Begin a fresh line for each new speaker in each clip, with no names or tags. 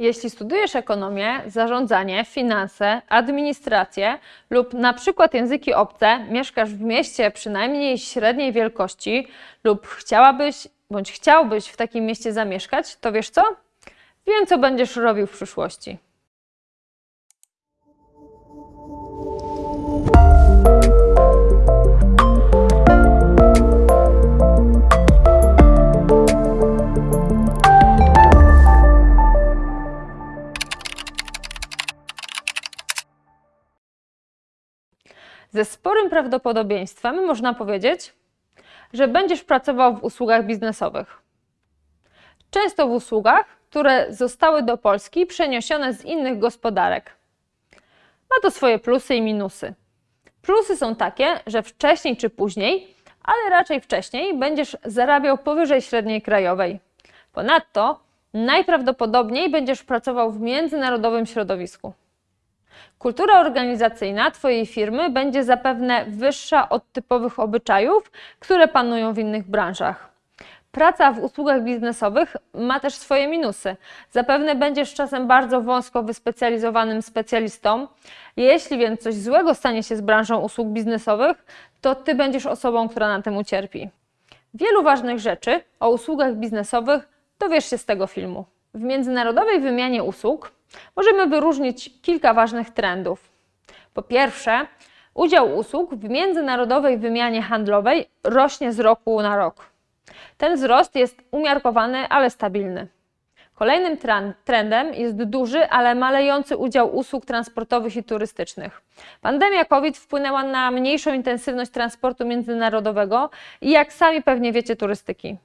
Jeśli studujesz ekonomię, zarządzanie, finanse, administrację lub na przykład języki obce, mieszkasz w mieście przynajmniej średniej wielkości lub chciałabyś bądź chciałbyś w takim mieście zamieszkać, to wiesz co? Wiem, co będziesz robił w przyszłości. Ze sporym prawdopodobieństwem można powiedzieć, że będziesz pracował w usługach biznesowych. Często w usługach, które zostały do Polski przeniesione z innych gospodarek. Ma to swoje plusy i minusy. Plusy są takie, że wcześniej czy później, ale raczej wcześniej, będziesz zarabiał powyżej średniej krajowej. Ponadto najprawdopodobniej będziesz pracował w międzynarodowym środowisku. Kultura organizacyjna Twojej firmy będzie zapewne wyższa od typowych obyczajów, które panują w innych branżach. Praca w usługach biznesowych ma też swoje minusy. Zapewne będziesz czasem bardzo wąsko wyspecjalizowanym specjalistą. Jeśli więc coś złego stanie się z branżą usług biznesowych, to Ty będziesz osobą, która na tym ucierpi. Wielu ważnych rzeczy o usługach biznesowych dowiesz się z tego filmu. W międzynarodowej wymianie usług możemy wyróżnić kilka ważnych trendów. Po pierwsze, udział usług w międzynarodowej wymianie handlowej rośnie z roku na rok. Ten wzrost jest umiarkowany, ale stabilny. Kolejnym trendem jest duży, ale malejący udział usług transportowych i turystycznych. Pandemia COVID wpłynęła na mniejszą intensywność transportu międzynarodowego i, jak sami pewnie wiecie, turystyki.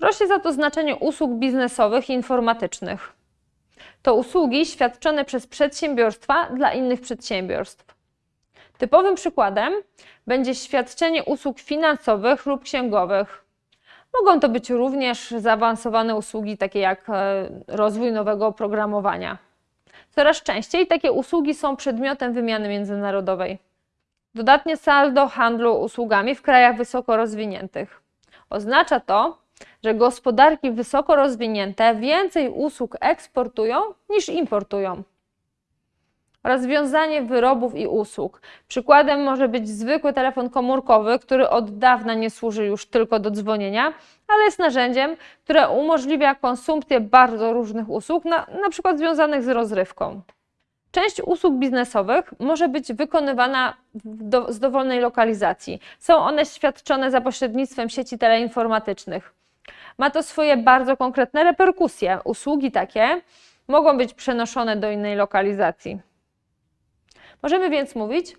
Rośnie za to znaczenie usług biznesowych i informatycznych. To usługi świadczone przez przedsiębiorstwa dla innych przedsiębiorstw. Typowym przykładem będzie świadczenie usług finansowych lub księgowych. Mogą to być również zaawansowane usługi, takie jak e, rozwój nowego oprogramowania. Coraz częściej takie usługi są przedmiotem wymiany międzynarodowej. Dodatnie saldo handlu usługami w krajach wysoko rozwiniętych. Oznacza to, że gospodarki wysoko rozwinięte więcej usług eksportują niż importują. Rozwiązanie wyrobów i usług. Przykładem może być zwykły telefon komórkowy, który od dawna nie służy już tylko do dzwonienia, ale jest narzędziem, które umożliwia konsumpcję bardzo różnych usług, na, na przykład związanych z rozrywką. Część usług biznesowych może być wykonywana do, z dowolnej lokalizacji. Są one świadczone za pośrednictwem sieci teleinformatycznych. Ma to swoje bardzo konkretne reperkusje. Usługi takie mogą być przenoszone do innej lokalizacji. Możemy więc mówić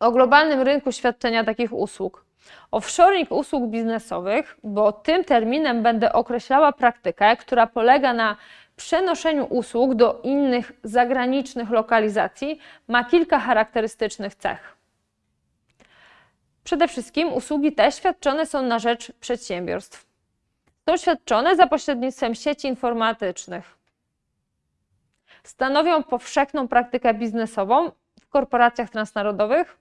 o globalnym rynku świadczenia takich usług. Offshoring usług biznesowych, bo tym terminem będę określała praktykę, która polega na przenoszeniu usług do innych zagranicznych lokalizacji, ma kilka charakterystycznych cech. Przede wszystkim usługi te świadczone są na rzecz przedsiębiorstw. Są świadczone za pośrednictwem sieci informatycznych. Stanowią powszechną praktykę biznesową w korporacjach transnarodowych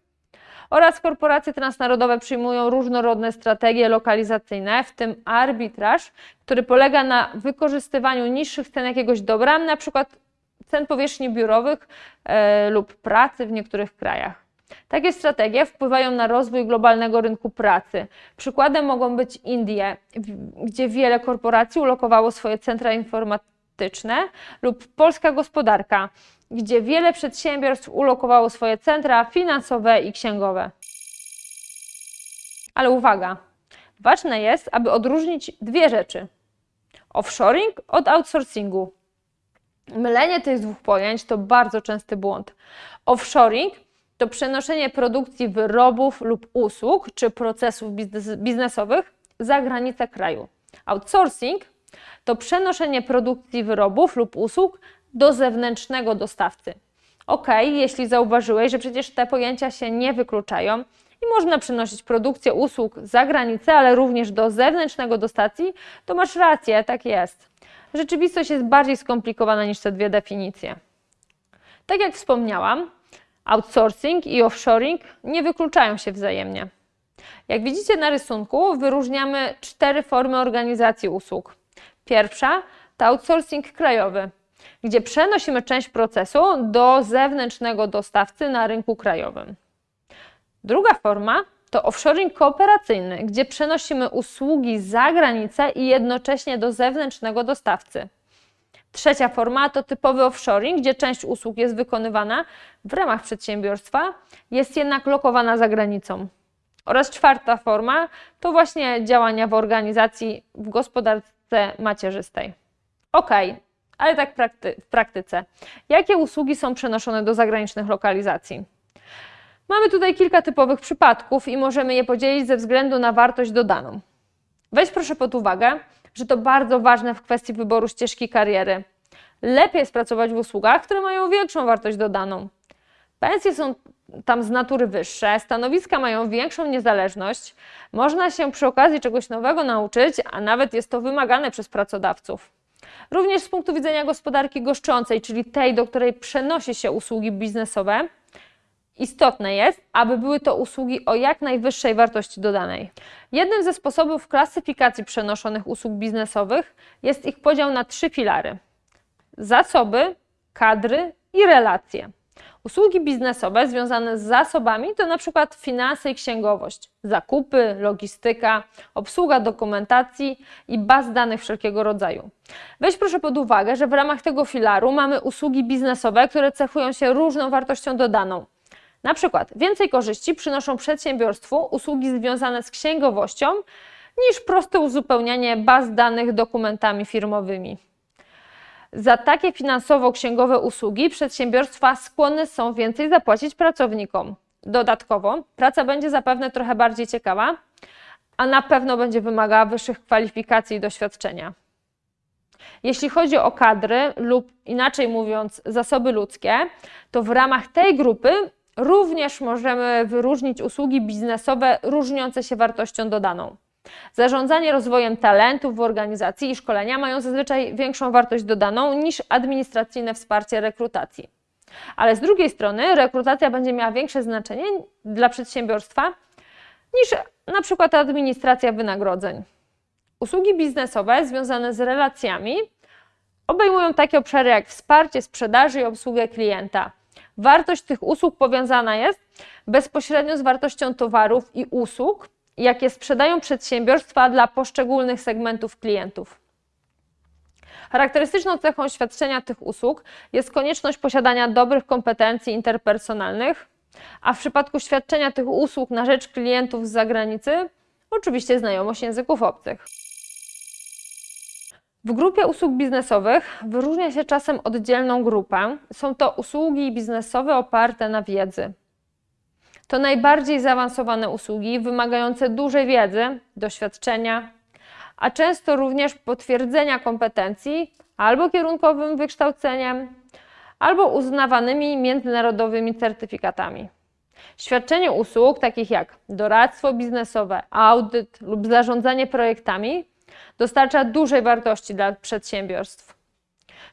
oraz korporacje transnarodowe przyjmują różnorodne strategie lokalizacyjne, w tym arbitraż, który polega na wykorzystywaniu niższych cen jakiegoś dobra, np. cen powierzchni biurowych e, lub pracy w niektórych krajach. Takie strategie wpływają na rozwój globalnego rynku pracy. Przykładem mogą być Indie, gdzie wiele korporacji ulokowało swoje centra informatyczne, lub polska gospodarka, gdzie wiele przedsiębiorstw ulokowało swoje centra finansowe i księgowe. Ale uwaga, ważne jest, aby odróżnić dwie rzeczy: offshoring od outsourcingu. Mylenie tych dwóch pojęć to bardzo częsty błąd. Offshoring to przenoszenie produkcji wyrobów lub usług czy procesów biznesowych za granicę kraju. Outsourcing to przenoszenie produkcji wyrobów lub usług do zewnętrznego dostawcy. Ok, jeśli zauważyłeś, że przecież te pojęcia się nie wykluczają i można przenosić produkcję usług za granicę, ale również do zewnętrznego dostacji, to masz rację, tak jest. Rzeczywistość jest bardziej skomplikowana niż te dwie definicje. Tak jak wspomniałam, outsourcing i offshoring nie wykluczają się wzajemnie. Jak widzicie na rysunku, wyróżniamy cztery formy organizacji usług. Pierwsza to outsourcing krajowy, gdzie przenosimy część procesu do zewnętrznego dostawcy na rynku krajowym. Druga forma to offshoring kooperacyjny, gdzie przenosimy usługi za granicę i jednocześnie do zewnętrznego dostawcy. Trzecia forma to typowy offshoring, gdzie część usług jest wykonywana w ramach przedsiębiorstwa, jest jednak lokowana za granicą. Oraz czwarta forma to właśnie działania w organizacji w gospodarce macierzystej. Ok, ale tak prakty w praktyce. Jakie usługi są przenoszone do zagranicznych lokalizacji? Mamy tutaj kilka typowych przypadków i możemy je podzielić ze względu na wartość dodaną. Weź proszę pod uwagę, że to bardzo ważne w kwestii wyboru ścieżki kariery. Lepiej jest pracować w usługach, które mają większą wartość dodaną. Pensje są tam z natury wyższe, stanowiska mają większą niezależność, można się przy okazji czegoś nowego nauczyć, a nawet jest to wymagane przez pracodawców. Również z punktu widzenia gospodarki goszczącej, czyli tej, do której przenosi się usługi biznesowe, Istotne jest, aby były to usługi o jak najwyższej wartości dodanej. Jednym ze sposobów klasyfikacji przenoszonych usług biznesowych jest ich podział na trzy filary: zasoby, kadry i relacje. Usługi biznesowe związane z zasobami to przykład finanse i księgowość, zakupy, logistyka, obsługa dokumentacji i baz danych wszelkiego rodzaju. Weź proszę pod uwagę, że w ramach tego filaru mamy usługi biznesowe, które cechują się różną wartością dodaną. Na przykład więcej korzyści przynoszą przedsiębiorstwu usługi związane z księgowością niż proste uzupełnianie baz danych dokumentami firmowymi. Za takie finansowo-księgowe usługi przedsiębiorstwa skłonne są więcej zapłacić pracownikom. Dodatkowo praca będzie zapewne trochę bardziej ciekawa, a na pewno będzie wymagała wyższych kwalifikacji i doświadczenia. Jeśli chodzi o kadry lub inaczej mówiąc zasoby ludzkie, to w ramach tej grupy również możemy wyróżnić usługi biznesowe różniące się wartością dodaną. Zarządzanie rozwojem talentów w organizacji i szkolenia mają zazwyczaj większą wartość dodaną niż administracyjne wsparcie rekrutacji. Ale z drugiej strony rekrutacja będzie miała większe znaczenie dla przedsiębiorstwa niż na przykład administracja wynagrodzeń. Usługi biznesowe związane z relacjami obejmują takie obszary jak wsparcie sprzedaży i obsługę klienta. Wartość tych usług powiązana jest bezpośrednio z wartością towarów i usług, jakie sprzedają przedsiębiorstwa dla poszczególnych segmentów klientów. Charakterystyczną cechą świadczenia tych usług jest konieczność posiadania dobrych kompetencji interpersonalnych, a w przypadku świadczenia tych usług na rzecz klientów z zagranicy, oczywiście znajomość języków obcych. W grupie usług biznesowych wyróżnia się czasem oddzielną grupę. Są to usługi biznesowe oparte na wiedzy. To najbardziej zaawansowane usługi, wymagające dużej wiedzy, doświadczenia, a często również potwierdzenia kompetencji albo kierunkowym wykształceniem, albo uznawanymi międzynarodowymi certyfikatami. Świadczenie usług takich jak doradztwo biznesowe, audyt lub zarządzanie projektami dostarcza dużej wartości dla przedsiębiorstw.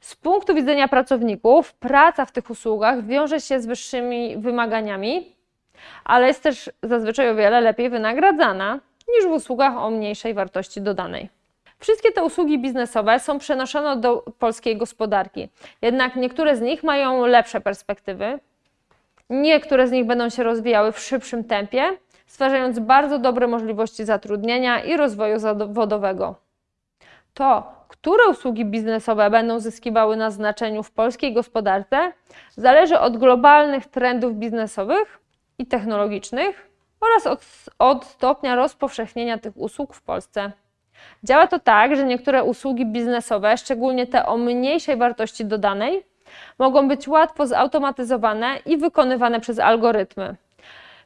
Z punktu widzenia pracowników, praca w tych usługach wiąże się z wyższymi wymaganiami, ale jest też zazwyczaj o wiele lepiej wynagradzana niż w usługach o mniejszej wartości dodanej. Wszystkie te usługi biznesowe są przenoszone do polskiej gospodarki, jednak niektóre z nich mają lepsze perspektywy, niektóre z nich będą się rozwijały w szybszym tempie, stwarzając bardzo dobre możliwości zatrudnienia i rozwoju zawodowego. To, które usługi biznesowe będą zyskiwały na znaczeniu w polskiej gospodarce, zależy od globalnych trendów biznesowych i technologicznych oraz od, od stopnia rozpowszechnienia tych usług w Polsce. Działa to tak, że niektóre usługi biznesowe, szczególnie te o mniejszej wartości dodanej, mogą być łatwo zautomatyzowane i wykonywane przez algorytmy.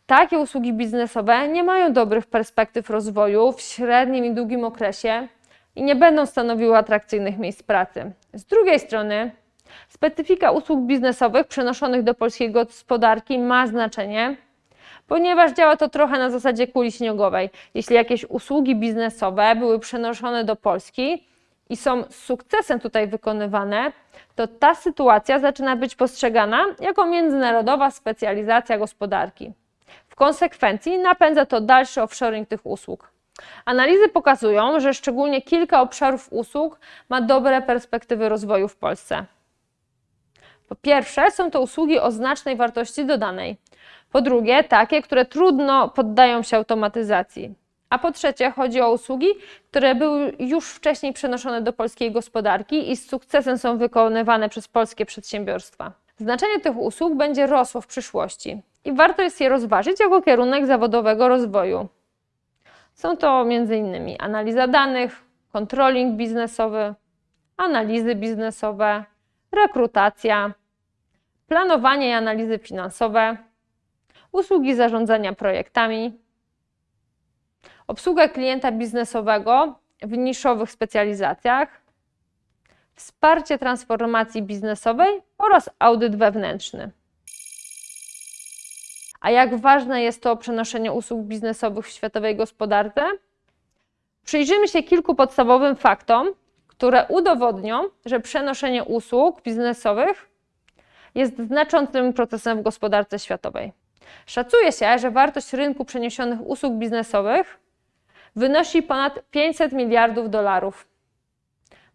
Takie usługi biznesowe nie mają dobrych perspektyw rozwoju w średnim i długim okresie i nie będą stanowiły atrakcyjnych miejsc pracy. Z drugiej strony, specyfika usług biznesowych przenoszonych do polskiej gospodarki ma znaczenie, ponieważ działa to trochę na zasadzie kuli śniegowej. Jeśli jakieś usługi biznesowe były przenoszone do Polski i są z sukcesem tutaj wykonywane, to ta sytuacja zaczyna być postrzegana jako międzynarodowa specjalizacja gospodarki. W konsekwencji napędza to dalszy offshoring tych usług. Analizy pokazują, że szczególnie kilka obszarów usług ma dobre perspektywy rozwoju w Polsce. Po pierwsze, są to usługi o znacznej wartości dodanej. Po drugie, takie, które trudno poddają się automatyzacji. A po trzecie, chodzi o usługi, które były już wcześniej przenoszone do polskiej gospodarki i z sukcesem są wykonywane przez polskie przedsiębiorstwa. Znaczenie tych usług będzie rosło w przyszłości i warto jest je rozważyć jako kierunek zawodowego rozwoju. Są to m.in. analiza danych, controlling biznesowy, analizy biznesowe, rekrutacja, planowanie i analizy finansowe, usługi zarządzania projektami, obsługa klienta biznesowego w niszowych specjalizacjach, wsparcie transformacji biznesowej oraz audyt wewnętrzny. A jak ważne jest to przenoszenie usług biznesowych w światowej gospodarce? Przyjrzymy się kilku podstawowym faktom, które udowodnią, że przenoszenie usług biznesowych jest znaczącym procesem w gospodarce światowej. Szacuje się, że wartość rynku przeniesionych usług biznesowych wynosi ponad 500 miliardów dolarów.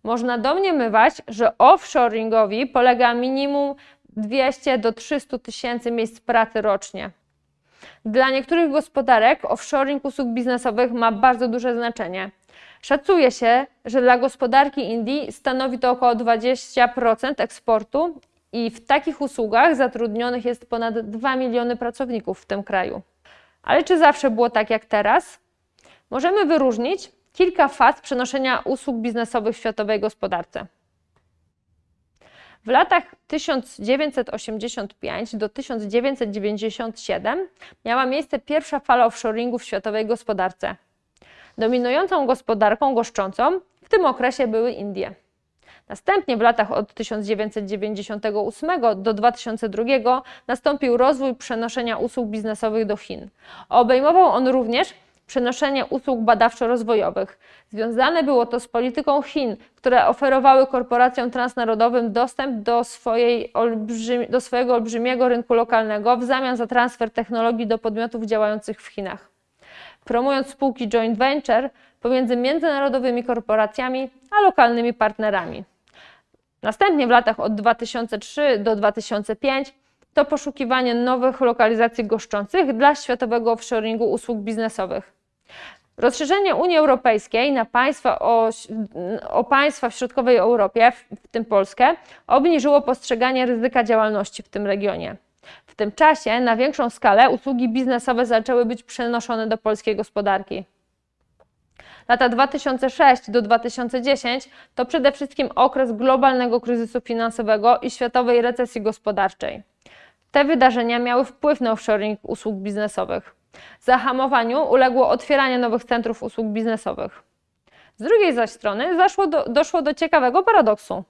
Można domniemywać, że offshoringowi polega minimum 200 do 300 tysięcy miejsc pracy rocznie. Dla niektórych gospodarek offshoring usług biznesowych ma bardzo duże znaczenie. Szacuje się, że dla gospodarki Indii stanowi to około 20% eksportu i w takich usługach zatrudnionych jest ponad 2 miliony pracowników w tym kraju. Ale czy zawsze było tak jak teraz? Możemy wyróżnić kilka faz przenoszenia usług biznesowych w światowej gospodarce. W latach 1985 do 1997 miała miejsce pierwsza fala offshoringu w światowej gospodarce. Dominującą gospodarką goszczącą w tym okresie były Indie. Następnie w latach od 1998 do 2002 nastąpił rozwój przenoszenia usług biznesowych do Chin. Obejmował on również przenoszenie usług badawczo-rozwojowych. Związane było to z polityką Chin, które oferowały korporacjom transnarodowym dostęp do, olbrzymi, do swojego olbrzymiego rynku lokalnego w zamian za transfer technologii do podmiotów działających w Chinach. Promując spółki joint venture pomiędzy międzynarodowymi korporacjami a lokalnymi partnerami. Następnie w latach od 2003 do 2005 to poszukiwanie nowych lokalizacji goszczących dla światowego offshoringu usług biznesowych. Rozszerzenie Unii Europejskiej na państwa o, o, państwa w środkowej Europie, w tym Polskę, obniżyło postrzeganie ryzyka działalności w tym regionie. W tym czasie na większą skalę usługi biznesowe zaczęły być przenoszone do polskiej gospodarki. Lata 2006 do 2010 to przede wszystkim okres globalnego kryzysu finansowego i światowej recesji gospodarczej. Te wydarzenia miały wpływ na offshoring usług biznesowych. Zahamowaniu uległo otwieranie nowych centrów usług biznesowych. Z drugiej zaś strony do, doszło do ciekawego paradoksu.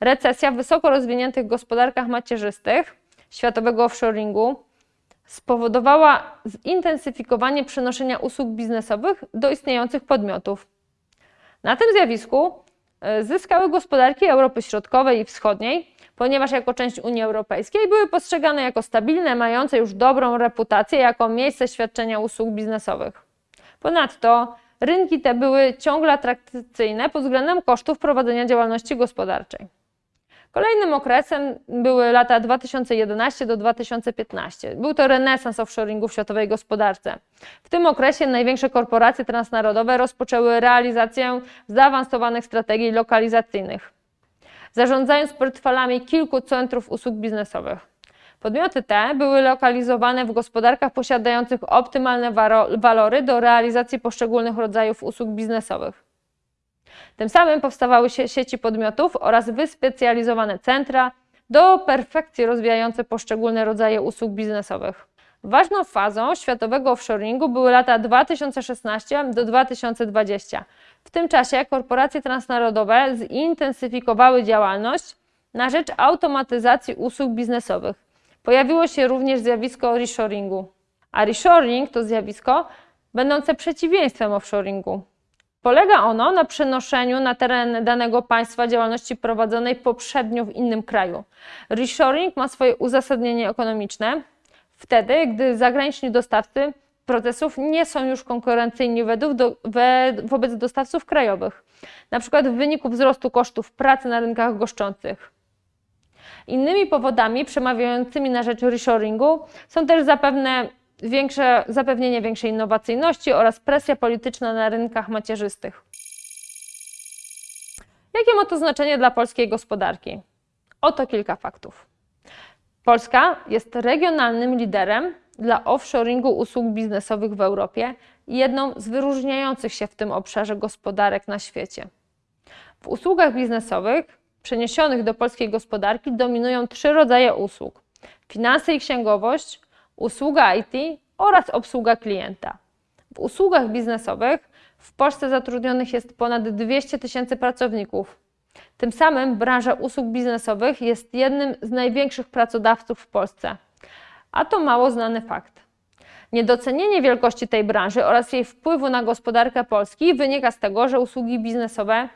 Recesja w wysoko rozwiniętych gospodarkach macierzystych światowego offshoringu spowodowała zintensyfikowanie przenoszenia usług biznesowych do istniejących podmiotów. Na tym zjawisku zyskały gospodarki Europy Środkowej i Wschodniej, ponieważ jako część Unii Europejskiej były postrzegane jako stabilne, mające już dobrą reputację jako miejsce świadczenia usług biznesowych. Ponadto rynki te były ciągle atrakcyjne pod względem kosztów prowadzenia działalności gospodarczej. Kolejnym okresem były lata 2011 do 2015. Był to renesans offshoringu w światowej gospodarce. W tym okresie największe korporacje transnarodowe rozpoczęły realizację zaawansowanych strategii lokalizacyjnych, zarządzając portfelami kilku centrów usług biznesowych. Podmioty te były lokalizowane w gospodarkach posiadających optymalne walory do realizacji poszczególnych rodzajów usług biznesowych. Tym samym powstawały sieci podmiotów oraz wyspecjalizowane centra do perfekcji rozwijające poszczególne rodzaje usług biznesowych. Ważną fazą światowego offshoringu były lata 2016 do 2020. W tym czasie korporacje transnarodowe zintensyfikowały działalność na rzecz automatyzacji usług biznesowych. Pojawiło się również zjawisko reshoringu. A reshoring to zjawisko będące przeciwieństwem offshoringu. Polega ono na przenoszeniu na teren danego państwa działalności prowadzonej poprzednio w innym kraju. Reshoring ma swoje uzasadnienie ekonomiczne wtedy, gdy zagraniczni dostawcy procesów nie są już konkurencyjni wobec dostawców krajowych, na przykład w wyniku wzrostu kosztów pracy na rynkach goszczących. Innymi powodami przemawiającymi na rzecz reshoringu są też zapewne większe, zapewnienie większej innowacyjności oraz presja polityczna na rynkach macierzystych. Jakie ma to znaczenie dla polskiej gospodarki? Oto kilka faktów. Polska jest regionalnym liderem dla offshoringu usług biznesowych w Europie i jedną z wyróżniających się w tym obszarze gospodarek na świecie. W usługach biznesowych przeniesionych do polskiej gospodarki dominują trzy rodzaje usług: finanse i księgowość, usługa IT oraz obsługa klienta. W usługach biznesowych w Polsce zatrudnionych jest ponad 200 tysięcy pracowników. Tym samym branża usług biznesowych jest jednym z największych pracodawców w Polsce. A to mało znany fakt. Niedocenienie wielkości tej branży oraz jej wpływu na gospodarkę Polski wynika z tego, że usługi biznesowe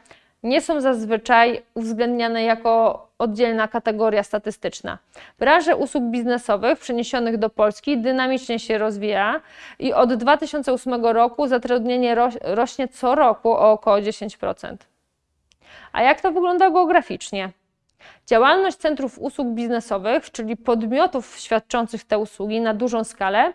nie są zazwyczaj uwzględniane jako oddzielna kategoria statystyczna. Branża usług biznesowych przeniesionych do Polski dynamicznie się rozwija i od 2008 roku zatrudnienie rośnie co roku o około 10%. A jak to wygląda geograficznie? Działalność centrów usług biznesowych, czyli podmiotów świadczących te usługi na dużą skalę,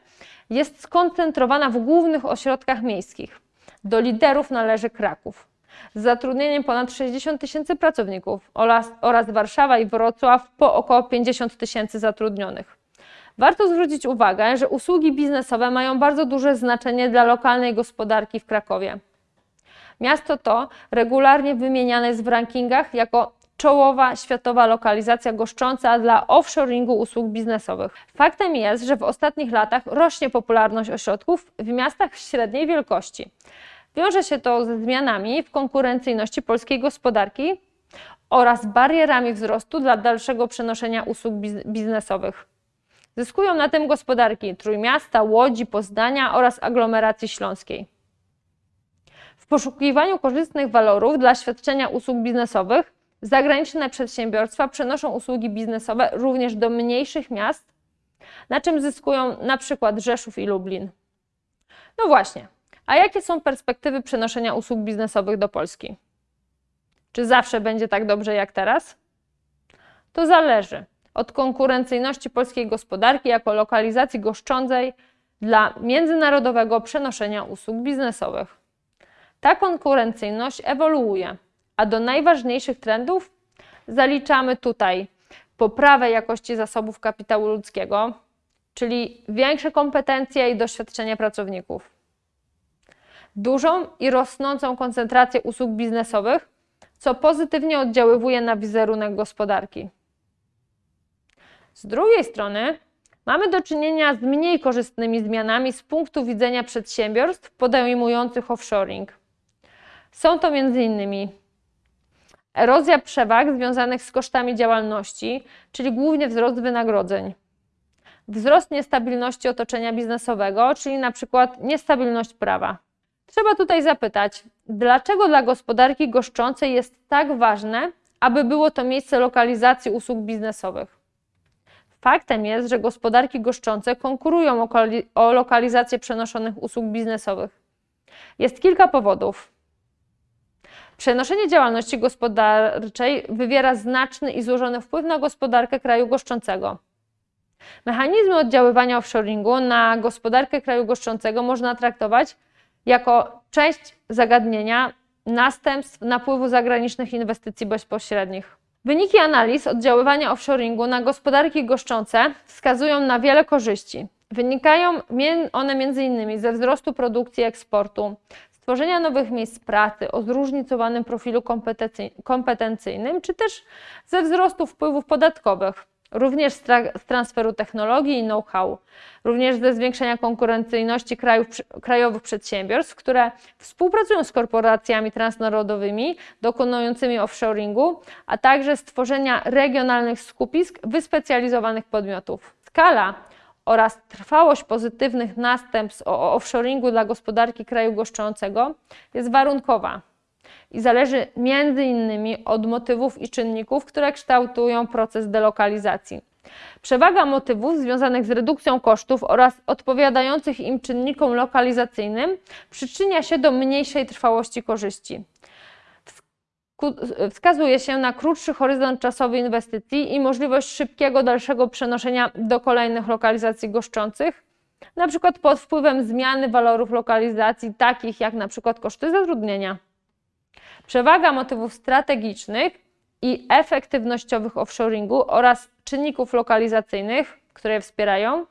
jest skoncentrowana w głównych ośrodkach miejskich. Do liderów należy Kraków z zatrudnieniem ponad 60 tysięcy pracowników oraz, oraz Warszawa i Wrocław po około 50 tysięcy zatrudnionych. Warto zwrócić uwagę, że usługi biznesowe mają bardzo duże znaczenie dla lokalnej gospodarki w Krakowie. Miasto to regularnie wymieniane jest w rankingach jako czołowa światowa lokalizacja goszcząca dla offshoringu usług biznesowych. Faktem jest, że w ostatnich latach rośnie popularność ośrodków w miastach średniej wielkości. Wiąże się to ze zmianami w konkurencyjności polskiej gospodarki oraz barierami wzrostu dla dalszego przenoszenia usług biznesowych. Zyskują na tym gospodarki Trójmiasta, Łodzi, Poznania oraz aglomeracji śląskiej. W poszukiwaniu korzystnych walorów dla świadczenia usług biznesowych zagraniczne przedsiębiorstwa przenoszą usługi biznesowe również do mniejszych miast, na czym zyskują na przykład Rzeszów i Lublin. No właśnie, a jakie są perspektywy przenoszenia usług biznesowych do Polski? Czy zawsze będzie tak dobrze jak teraz? To zależy od konkurencyjności polskiej gospodarki jako lokalizacji goszczącej dla międzynarodowego przenoszenia usług biznesowych. Ta konkurencyjność ewoluuje, a do najważniejszych trendów zaliczamy tutaj poprawę jakości zasobów kapitału ludzkiego, czyli większe kompetencje i doświadczenie pracowników dużą i rosnącą koncentrację usług biznesowych, co pozytywnie oddziaływuje na wizerunek gospodarki. Z drugiej strony mamy do czynienia z mniej korzystnymi zmianami z punktu widzenia przedsiębiorstw podejmujących offshoring. Są to m.in. erozja przewag związanych z kosztami działalności, czyli głównie wzrost wynagrodzeń, wzrost niestabilności otoczenia biznesowego, czyli na przykład niestabilność prawa Trzeba tutaj zapytać, dlaczego dla gospodarki goszczącej jest tak ważne, aby było to miejsce lokalizacji usług biznesowych? Faktem jest, że gospodarki goszczące konkurują o lokalizację przenoszonych usług biznesowych. Jest kilka powodów. Przenoszenie działalności gospodarczej wywiera znaczny i złożony wpływ na gospodarkę kraju goszczącego. Mechanizmy oddziaływania offshoringu na gospodarkę kraju goszczącego można traktować jako część zagadnienia następstw napływu zagranicznych inwestycji bezpośrednich. Wyniki analiz oddziaływania offshoringu na gospodarki goszczące wskazują na wiele korzyści. Wynikają one m.in. ze wzrostu produkcji i eksportu, stworzenia nowych miejsc pracy o zróżnicowanym profilu kompetencyjnym, czy też ze wzrostu wpływów podatkowych, również z, tra z transferu technologii i know-how, również ze zwiększenia konkurencyjności krajów, krajowych przedsiębiorstw, które współpracują z korporacjami transnarodowymi dokonującymi offshoringu, a także stworzenia regionalnych skupisk wyspecjalizowanych podmiotów. Skala oraz trwałość pozytywnych następstw offshoringu dla gospodarki kraju goszczącego jest warunkowa i zależy między innymi od motywów i czynników, które kształtują proces delokalizacji. Przewaga motywów związanych z redukcją kosztów oraz odpowiadających im czynnikom lokalizacyjnym przyczynia się do mniejszej trwałości korzyści. Wskazuje się na krótszy horyzont czasowy inwestycji i możliwość szybkiego dalszego przenoszenia do kolejnych lokalizacji goszczących, przykład pod wpływem zmiany walorów lokalizacji, takich jak przykład koszty zatrudnienia. Przewaga motywów strategicznych i efektywnościowych offshoringu oraz czynników lokalizacyjnych, które wspierają,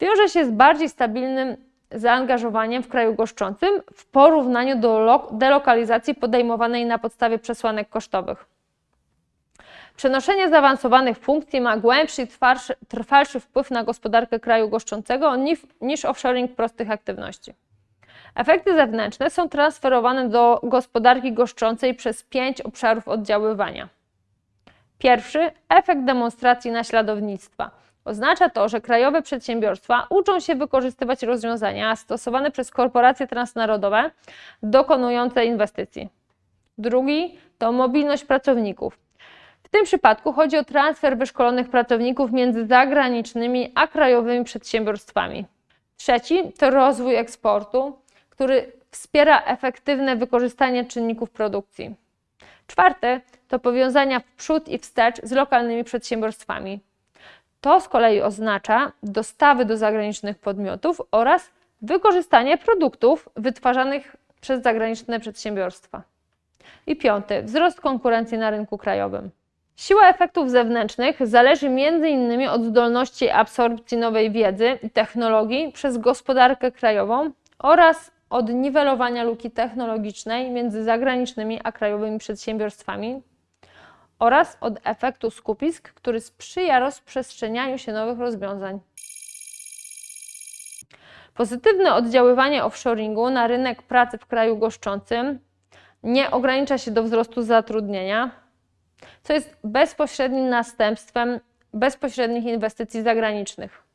wiąże się z bardziej stabilnym zaangażowaniem w kraju goszczącym w porównaniu do delokalizacji podejmowanej na podstawie przesłanek kosztowych. Przenoszenie zaawansowanych funkcji ma głębszy i trwalszy, trwalszy wpływ na gospodarkę kraju goszczącego niż, niż offshoring prostych aktywności. Efekty zewnętrzne są transferowane do gospodarki goszczącej przez pięć obszarów oddziaływania. Pierwszy efekt demonstracji naśladownictwa. Oznacza to, że krajowe przedsiębiorstwa uczą się wykorzystywać rozwiązania stosowane przez korporacje transnarodowe dokonujące inwestycji. Drugi to mobilność pracowników. W tym przypadku chodzi o transfer wyszkolonych pracowników między zagranicznymi a krajowymi przedsiębiorstwami. Trzeci to rozwój eksportu, który wspiera efektywne wykorzystanie czynników produkcji. Czwarte to powiązania w przód i wstecz z lokalnymi przedsiębiorstwami. To z kolei oznacza dostawy do zagranicznych podmiotów oraz wykorzystanie produktów wytwarzanych przez zagraniczne przedsiębiorstwa. I piąty, wzrost konkurencji na rynku krajowym. Siła efektów zewnętrznych zależy m.in. od zdolności absorpcji nowej wiedzy i technologii przez gospodarkę krajową oraz od niwelowania luki technologicznej między zagranicznymi a krajowymi przedsiębiorstwami oraz od efektu skupisk, który sprzyja rozprzestrzenianiu się nowych rozwiązań. Pozytywne oddziaływanie offshoringu na rynek pracy w kraju goszczącym nie ogranicza się do wzrostu zatrudnienia, co jest bezpośrednim następstwem bezpośrednich inwestycji zagranicznych.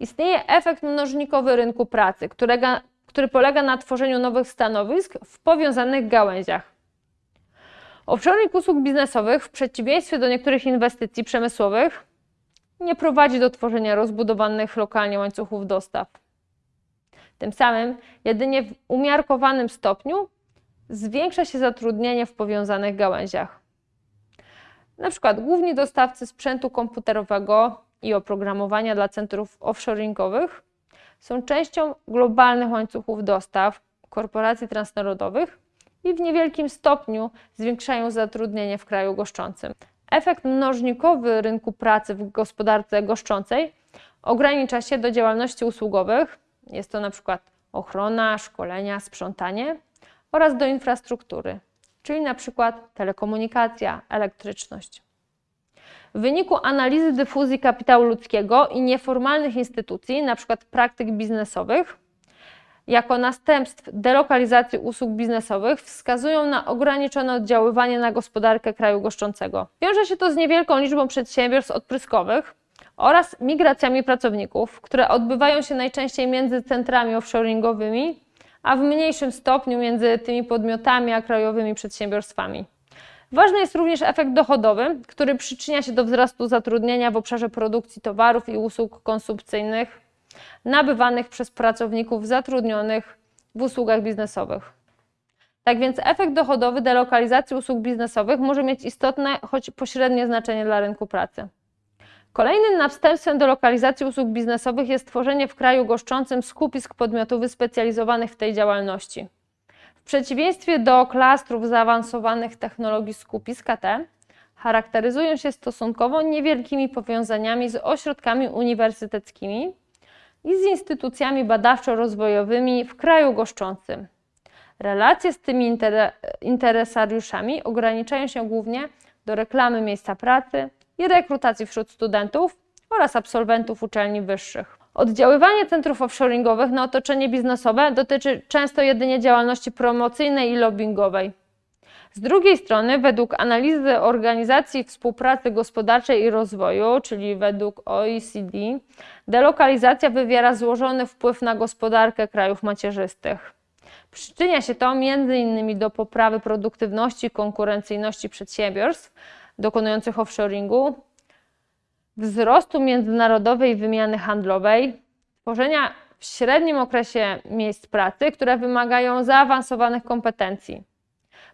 Istnieje efekt mnożnikowy rynku pracy, którego, który polega na tworzeniu nowych stanowisk w powiązanych gałęziach. Offshoring usług biznesowych, w przeciwieństwie do niektórych inwestycji przemysłowych, nie prowadzi do tworzenia rozbudowanych lokalnie łańcuchów dostaw. Tym samym, jedynie w umiarkowanym stopniu zwiększa się zatrudnienie w powiązanych gałęziach. Na przykład główni dostawcy sprzętu komputerowego i oprogramowania dla centrów offshoringowych są częścią globalnych łańcuchów dostaw korporacji transnarodowych i w niewielkim stopniu zwiększają zatrudnienie w kraju goszczącym. Efekt mnożnikowy rynku pracy w gospodarce goszczącej ogranicza się do działalności usługowych, jest to na przykład ochrona, szkolenia, sprzątanie oraz do infrastruktury, czyli na przykład telekomunikacja, elektryczność. W wyniku analizy dyfuzji kapitału ludzkiego i nieformalnych instytucji, np. praktyk biznesowych, jako następstw delokalizacji usług biznesowych wskazują na ograniczone oddziaływanie na gospodarkę kraju goszczącego. Wiąże się to z niewielką liczbą przedsiębiorstw odpryskowych oraz migracjami pracowników, które odbywają się najczęściej między centrami offshoringowymi, a w mniejszym stopniu między tymi podmiotami a krajowymi przedsiębiorstwami. Ważny jest również efekt dochodowy, który przyczynia się do wzrostu zatrudnienia w obszarze produkcji towarów i usług konsumpcyjnych nabywanych przez pracowników zatrudnionych w usługach biznesowych. Tak więc efekt dochodowy delokalizacji usług biznesowych może mieć istotne, choć pośrednie znaczenie dla rynku pracy. Kolejnym następstwem delokalizacji usług biznesowych jest tworzenie w kraju goszczącym skupisk podmiotów wyspecjalizowanych w tej działalności. Przeciwieństwie do klastrów zaawansowanych technologii skupisk te charakteryzują się stosunkowo niewielkimi powiązaniami z ośrodkami uniwersyteckimi i z instytucjami badawczo-rozwojowymi w kraju goszczącym. Relacje z tymi interesariuszami ograniczają się głównie do reklamy miejsca pracy i rekrutacji wśród studentów oraz absolwentów uczelni wyższych. Oddziaływanie centrów offshoringowych na otoczenie biznesowe dotyczy często jedynie działalności promocyjnej i lobbyingowej. Z drugiej strony, według analizy Organizacji Współpracy Gospodarczej i Rozwoju, czyli według OECD, delokalizacja wywiera złożony wpływ na gospodarkę krajów macierzystych. Przyczynia się to m.in. do poprawy produktywności i konkurencyjności przedsiębiorstw, dokonujących offshoringu, wzrostu międzynarodowej wymiany handlowej, tworzenia w średnim okresie miejsc pracy, które wymagają zaawansowanych kompetencji,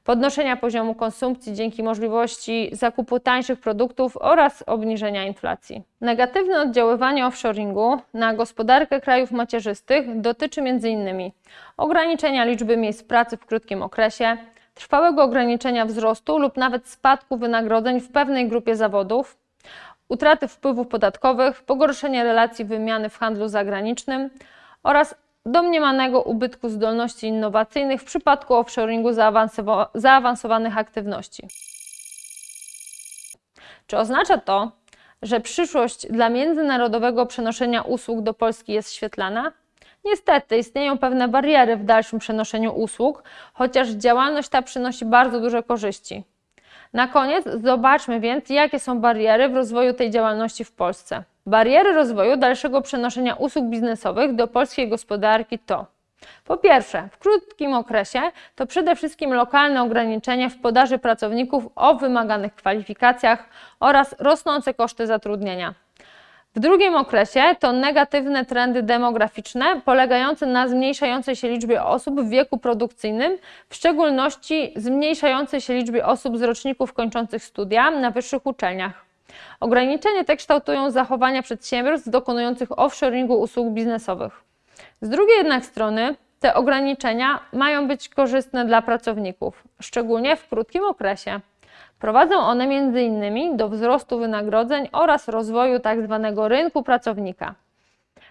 podnoszenia poziomu konsumpcji dzięki możliwości zakupu tańszych produktów oraz obniżenia inflacji. Negatywne oddziaływanie offshoringu na gospodarkę krajów macierzystych dotyczy m.in. ograniczenia liczby miejsc pracy w krótkim okresie, trwałego ograniczenia wzrostu lub nawet spadku wynagrodzeń w pewnej grupie zawodów, utraty wpływów podatkowych, pogorszenie relacji wymiany w handlu zagranicznym oraz domniemanego ubytku zdolności innowacyjnych w przypadku offshoringu zaawansowa- zaawansowanych aktywności. Czy oznacza to, że przyszłość dla międzynarodowego przenoszenia usług do Polski jest świetlana? Niestety istnieją pewne bariery w dalszym przenoszeniu usług, chociaż działalność ta przynosi bardzo duże korzyści. Na koniec zobaczmy więc, jakie są bariery w rozwoju tej działalności w Polsce. Bariery rozwoju dalszego przenoszenia usług biznesowych do polskiej gospodarki to po pierwsze, w krótkim okresie to przede wszystkim lokalne ograniczenia w podaży pracowników o wymaganych kwalifikacjach oraz rosnące koszty zatrudnienia. W drugim okresie to negatywne trendy demograficzne polegające na zmniejszającej się liczbie osób w wieku produkcyjnym, w szczególności zmniejszającej się liczbie osób z roczników kończących studia na wyższych uczelniach. Ograniczenia te kształtują zachowania przedsiębiorstw dokonujących offshoringu usług biznesowych. Z drugiej jednak strony te ograniczenia mają być korzystne dla pracowników, szczególnie w krótkim okresie. Prowadzą one m.in. do wzrostu wynagrodzeń oraz rozwoju tzw. rynku pracownika.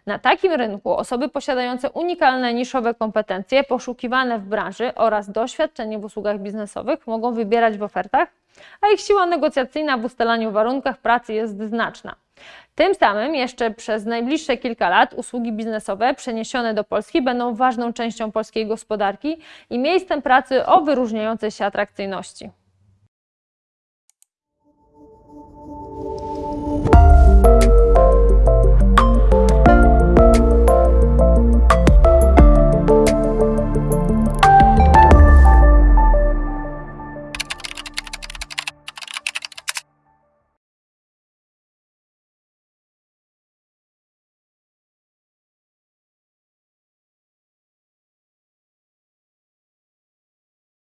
Na takim rynku osoby posiadające unikalne niszowe kompetencje poszukiwane w branży oraz doświadczenie w usługach biznesowych mogą wybierać w ofertach, a ich siła negocjacyjna w ustalaniu warunkach pracy jest znaczna. Tym samym jeszcze przez najbliższe kilka lat usługi biznesowe przeniesione do Polski będą ważną częścią polskiej gospodarki i miejscem pracy o wyróżniającej się atrakcyjności.